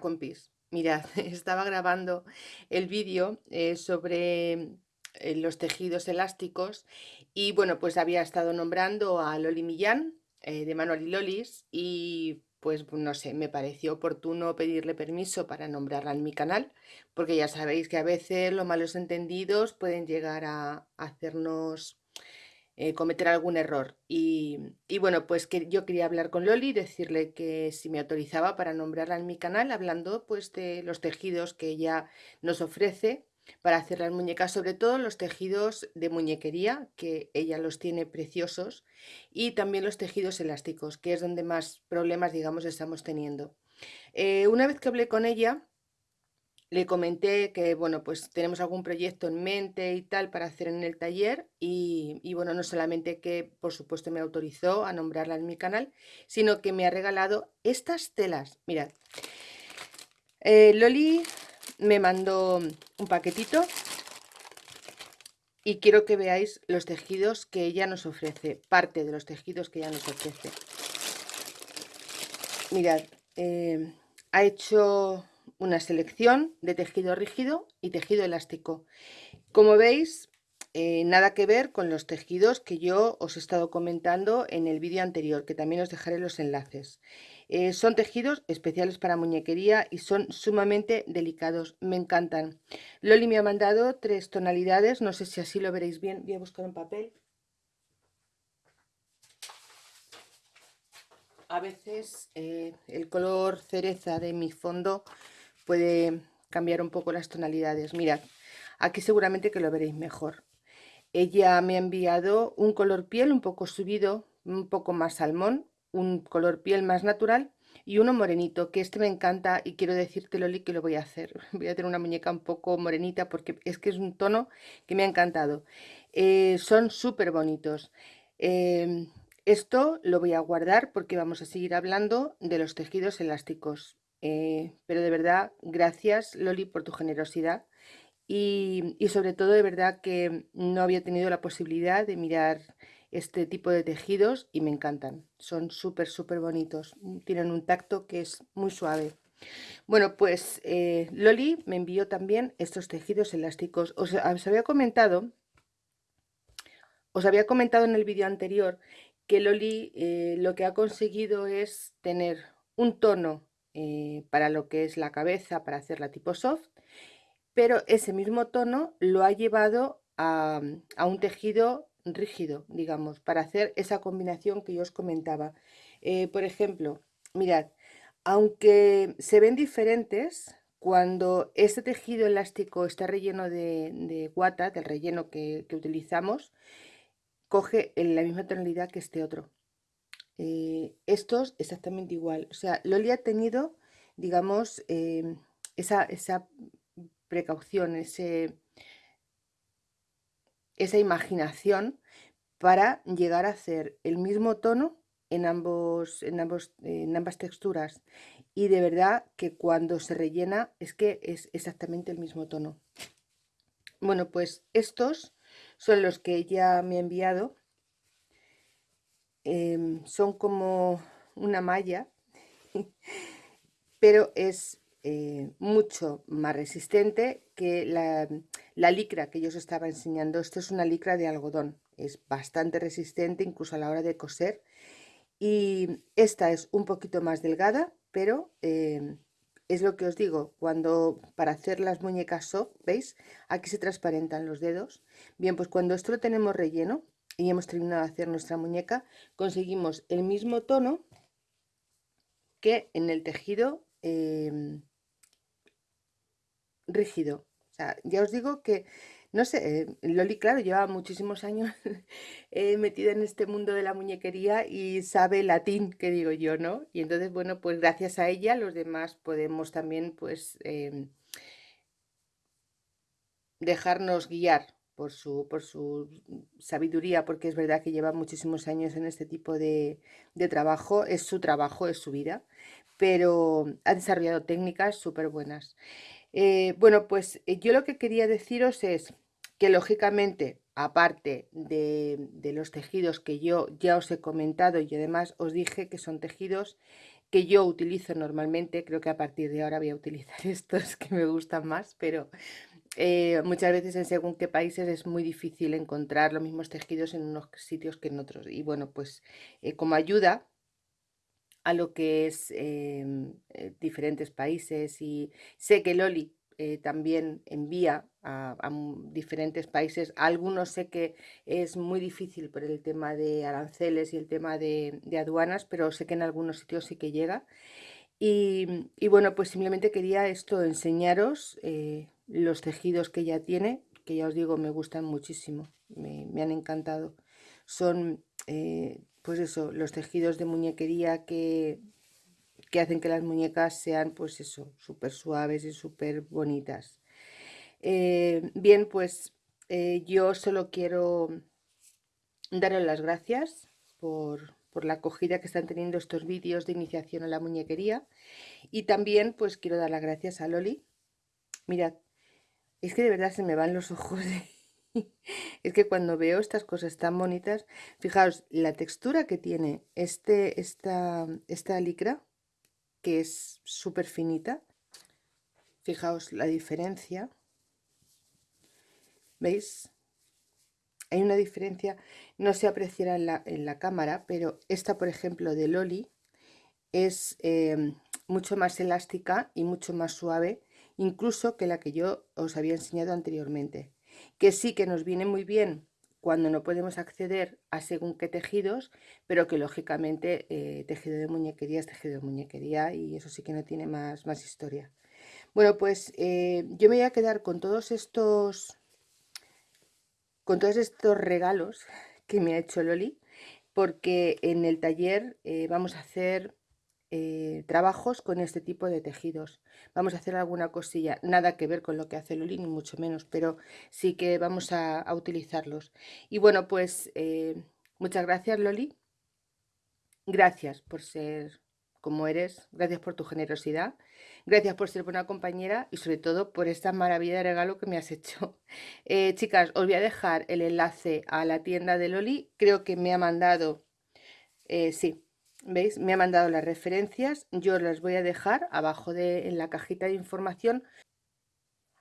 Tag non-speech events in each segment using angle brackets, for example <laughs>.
Compis, mirad, <laughs> estaba grabando el vídeo eh, sobre eh, los tejidos elásticos y bueno, pues había estado nombrando a Loli Millán eh, de Manual y Lolis y pues no sé, me pareció oportuno pedirle permiso para nombrarla en mi canal porque ya sabéis que a veces los malos entendidos pueden llegar a hacernos eh, cometer algún error. Y, bueno, pues que yo quería hablar con Loli y decirle que si me autorizaba para nombrarla en mi canal, hablando pues de los tejidos que ella nos ofrece para hacer las muñecas, sobre todo los tejidos de muñequería, que ella los tiene preciosos, y también los tejidos elásticos, que es donde más problemas, digamos, estamos teniendo. Eh, una vez que hablé con ella, le comenté que, bueno, pues tenemos algún proyecto en mente y tal para hacer en el taller y, bueno, no solamente que por supuesto me autorizó a nombrarla en mi canal, sino que me ha regalado estas telas. Mirad, eh, Loli me mandó un paquetito y quiero que veáis los tejidos que ella nos ofrece, parte de los tejidos que ella nos ofrece. Mirad, eh, ha hecho una selección de tejido rígido y tejido elástico. Como veis, eh, nada que ver con los tejidos que yo os he estado comentando en el vídeo anterior, que también os dejaré los enlaces. Eh, son tejidos especiales para muñequería y son sumamente delicados, me encantan. Loli me ha mandado tres tonalidades, no sé si así lo veréis bien, voy a buscar un papel. A veces eh, el color cereza de mi fondo puede cambiar un poco las tonalidades. Mirad, aquí seguramente que lo veréis mejor. Ella me ha enviado un color piel un poco subido, un poco más salmón, un color piel más natural y uno morenito, que este me encanta y quiero decirte Loli que lo voy a hacer. <laughs> Voy a tener una muñeca un poco morenita porque es que es un tono que me ha encantado. Eh, son súper bonitos. Eh, esto lo voy a guardar porque vamos a seguir hablando de los tejidos elásticos. Eh, pero de verdad, gracias Loli por tu generosidad y, sobre todo de verdad que no había tenido la posibilidad de mirar este tipo de tejidos y me encantan. Son súper, súper bonitos. Tienen un tacto que es muy suave. Bueno, pues eh, Loli me envió también estos tejidos elásticos. Os, había comentado, os había comentado en el vídeo anterior que Loli eh, lo que ha conseguido es tener un tono eh, para lo que es la cabeza, para hacerla tipo soft, pero ese mismo tono lo ha llevado a, un tejido rígido, digamos, para hacer esa combinación que yo os comentaba. Eh, por ejemplo, mirad, aunque se ven diferentes, cuando este tejido elástico está relleno de, guata, del relleno que, que utilizamos, coge la misma tonalidad que este otro. Eh, estos exactamente igual. O sea, Loli ha tenido, digamos, em, esa, esa, precaución, ese, esa imaginación para llegar a hacer el mismo tono en, ambos, en, ambos, en ambas texturas. Y de verdad que cuando se rellena es que es exactamente el mismo tono. Bueno, pues estos son los que ella me ha enviado Em, son como una malla, <laughs> pero es eh, mucho más resistente que la, licra que yo os estaba enseñando. Esto es una licra de algodón, es bastante resistente incluso a la hora de coser. Y esta es un poquito más delgada, pero em, es lo que os digo, cuando para hacer las muñecas soft, ¿veis? Aquí se transparentan los dedos. Bien, pues cuando esto lo tenemos relleno, y hemos terminado de hacer nuestra muñeca, conseguimos el mismo tono que en el tejido em, rígido. O sea, ya os digo que, no sé, eh, Loli, claro, lleva muchísimos años <laughs> eh, metida en este mundo de la muñequería y sabe latín, que digo yo, ¿no? Y entonces, bueno, pues gracias a ella los demás podemos también, pues, em, dejarnos guiar por su, por su sabiduría, porque es verdad que lleva muchísimos años en este tipo de, trabajo, es su trabajo, es su vida, pero ha desarrollado técnicas súper buenas. Eh, bueno, pues eh, yo lo que quería deciros es que lógicamente aparte de, de, los tejidos que yo ya os he comentado y además os dije que son tejidos que yo utilizo normalmente, creo que a partir de ahora voy a utilizar <laughs> estos que me gustan más, pero eh, muchas veces en según qué países es muy difícil encontrar los mismos tejidos en unos sitios que en otros. Y bueno, pues eh, como ayuda a lo que es em, eh, diferentes países y sé que Loli también envía a, diferentes países. algunos sé que es muy difícil por el tema de aranceles y el tema de, aduanas, pero sé que en algunos sitios sí que llega. Y bueno, pues simplemente quería esto enseñaros los tejidos que ella tiene, que ya os digo, me gustan muchísimo, me, han encantado. Son, eh, pues eso, los tejidos de muñequería que, que hacen que las muñecas sean, pues eso, súper suaves y súper bonitas. Eh, bien, pues eh, yo solo quiero daros las gracias por, por la acogida que están teniendo estos vídeos de iniciación a la muñequería y también pues quiero dar las gracias a Loli. Mirad, es que de verdad se me van los ojos. <laughs> es que cuando veo estas cosas tan bonitas, fijaos, la textura que tiene este, esta, esta licra, que es súper finita. Fijaos la diferencia. ¿Veis? Hay una diferencia, no se apreciará en la, en la cámara, pero esta, por ejemplo, de Loli, es eh, mucho más elástica y mucho más suave incluso que la que yo os había enseñado anteriormente, que sí que nos viene muy bien cuando no podemos acceder a según qué tejidos, pero que lógicamente eh, tejido de muñequería es tejido de muñequería y eso sí que no tiene más, más historia. Bueno, pues eh, yo me voy a quedar con todos estos con todos estos regalos que me ha hecho Loli, porque en el taller eh, vamos a hacer eh, trabajos con este tipo de tejidos. Vamos a hacer alguna cosilla, nada que ver con lo que hace Loli, ni mucho menos, pero sí que vamos a, utilizarlos. Y bueno, pues eh, muchas gracias Loli. Gracias por ser como eres, gracias por tu generosidad, gracias por ser buena compañera y sobre todo por esta maravilla de regalo que me has hecho. <laughs> Eh, chicas, os voy a dejar el enlace a la tienda de Loli, creo que me ha mandado, sí, ¿Veis? Me ha mandado las referencias, yo las voy a dejar abajo de, en la cajita de información.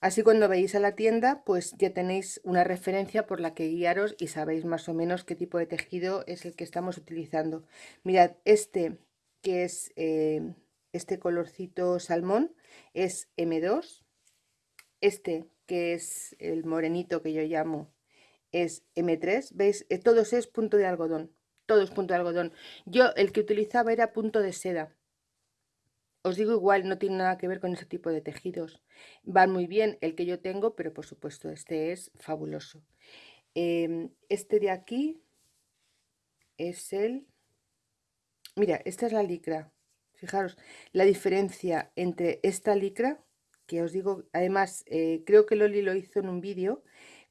Así cuando veis a la tienda, pues ya tenéis una referencia por la que guiaros y sabéis más o menos qué tipo de tejido es el que estamos utilizando. Mirad, este que es eh, este colorcito salmón es M2. Este que es el morenito que yo llamo es M3. ¿Veis? Eh, todos es punto de algodón todo es punto de algodón. Yo el que utilizaba era punto de seda. Os digo igual, no tiene nada que ver con ese tipo de tejidos. Van muy bien el que yo tengo, pero por supuesto este es fabuloso. Em, este de aquí es el... Mira, esta es la licra. Fijaros, la diferencia entre esta licra, que os digo, además, eh, creo que Loli lo hizo en un vídeo,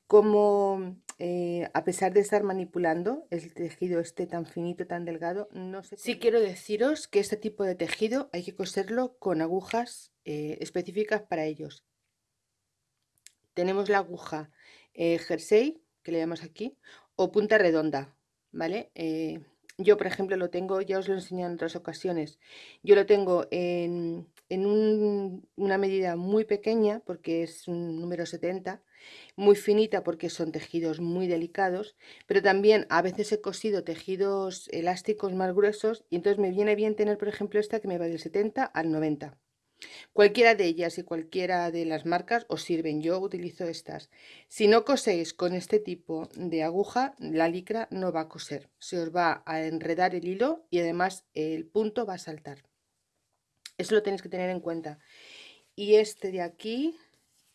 como eh, a pesar de estar manipulando el tejido este tan finito, tan delgado, no sé. Sí quiero deciros que este tipo de tejido hay que coserlo con agujas eh, específicas para ellos. Tenemos la aguja eh, jersey, que le llamamos aquí, o punta redonda, ¿vale? Yo, por ejemplo, lo tengo, ya os lo he enseñado en otras ocasiones, yo lo tengo en, una medida muy pequeña, porque es un número 70, muy finita porque son tejidos muy delicados, pero también a veces he cosido tejidos elásticos más gruesos y entonces me viene bien tener, por ejemplo, esta que me va del 70 al 90. Cualquiera de ellas y cualquiera de las marcas os sirven, yo utilizo estas. Si no coséis con este tipo de aguja, la licra no va a coser, se os va a enredar el hilo y además el punto va a saltar. Eso lo tenéis que tener en cuenta. Y este de aquí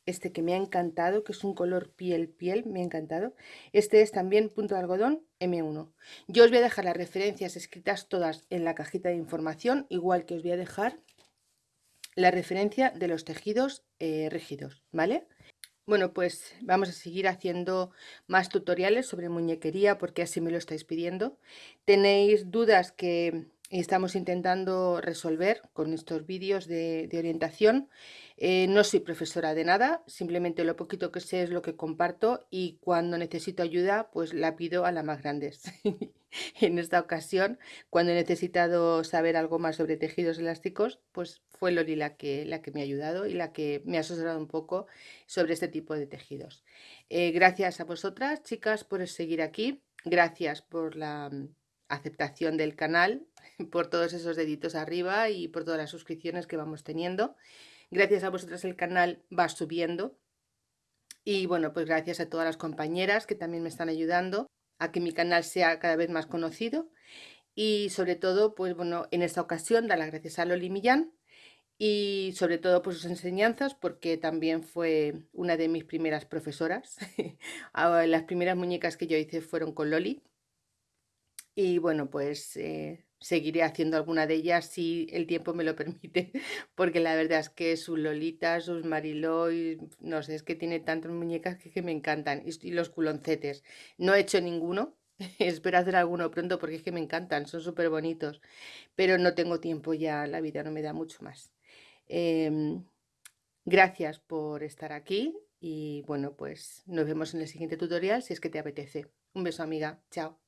este que me ha encantado, que es un color piel piel, me ha encantado. Este es también punto de algodón M1. Yo os voy a dejar las referencias escritas todas en la cajita de información, igual que os voy a dejar la referencia de los tejidos eh, rígidos, ¿vale? Bueno, pues vamos a seguir haciendo más tutoriales sobre muñequería porque así me lo estáis pidiendo. Tenéis dudas que estamos intentando resolver con estos vídeos de, orientación. Eh, no soy profesora de nada, simplemente lo poquito que sé es lo que comparto y cuando necesito ayuda, pues la pido a las más grandes. <laughs> en esta ocasión, cuando he necesitado saber algo más sobre tejidos elásticos, pues fue Loli la que, la que me ha ayudado y la que me ha asesorado un poco sobre este tipo de tejidos. Eh, gracias a vosotras, chicas, por seguir aquí. Gracias por la mm, aceptación del canal, <laughs> por todos esos deditos arriba y por todas las suscripciones que vamos teniendo. Gracias a vosotras el canal va subiendo. Y bueno, pues gracias a todas las compañeras que también me están ayudando a que mi canal sea cada vez más conocido. Y sobre todo, pues bueno, en esta ocasión dar las gracias a Loli Millán y sobre todo por sus enseñanzas porque también fue una de mis primeras profesoras. <laughs> Ah, las primeras muñecas que yo hice fueron con Loli y bueno, pues eh, seguiré haciendo alguna de ellas si el tiempo me lo <laughs> permite, porque la verdad es que sus Lolita, sus Mariló, no sé, es que tiene tantas muñecas que, me encantan, y, los culoncetes. No he hecho ninguno, <laughs> espero hacer alguno pronto porque es que me encantan, son súper bonitos, pero no tengo tiempo ya, la vida no me da mucho más. Em, gracias por estar aquí y bueno, pues nos vemos en el siguiente tutorial si es que te apetece. Un beso amiga, chao.